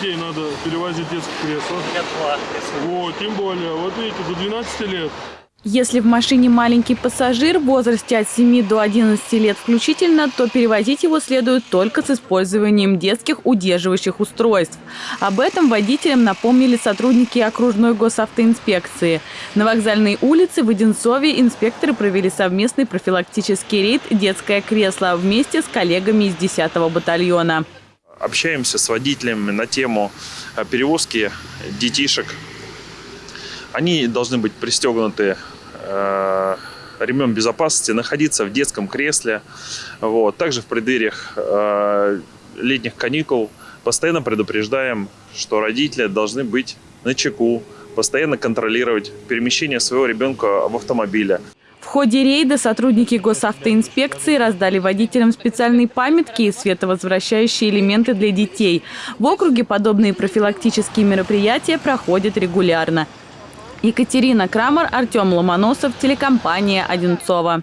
детей надо перевозить в кресло? Если Вот, тем более. Вот видите, до 12 лет. Если в машине маленький пассажир в возрасте от 7 до 11 лет включительно, то перевозить его следует только с использованием детских удерживающих устройств. Об этом водителям напомнили сотрудники окружной госавтоинспекции. На вокзальной улице в Одинцове инспекторы провели совместный профилактический рейд «Детское кресло» вместе с коллегами из 10-го батальона. Общаемся с водителями на тему э, перевозки детишек. Они должны быть пристегнуты э, ремнем безопасности, находиться в детском кресле. Вот. Также в преддвериях э, летних каникул постоянно предупреждаем, что родители должны быть на чеку, постоянно контролировать перемещение своего ребенка в автомобиле. В ходе рейда сотрудники госавтоинспекции раздали водителям специальные памятки и световозвращающие элементы для детей. В округе подобные профилактические мероприятия проходят регулярно. Екатерина Крамер, Артем Ломоносов, телекомпания «Одинцова».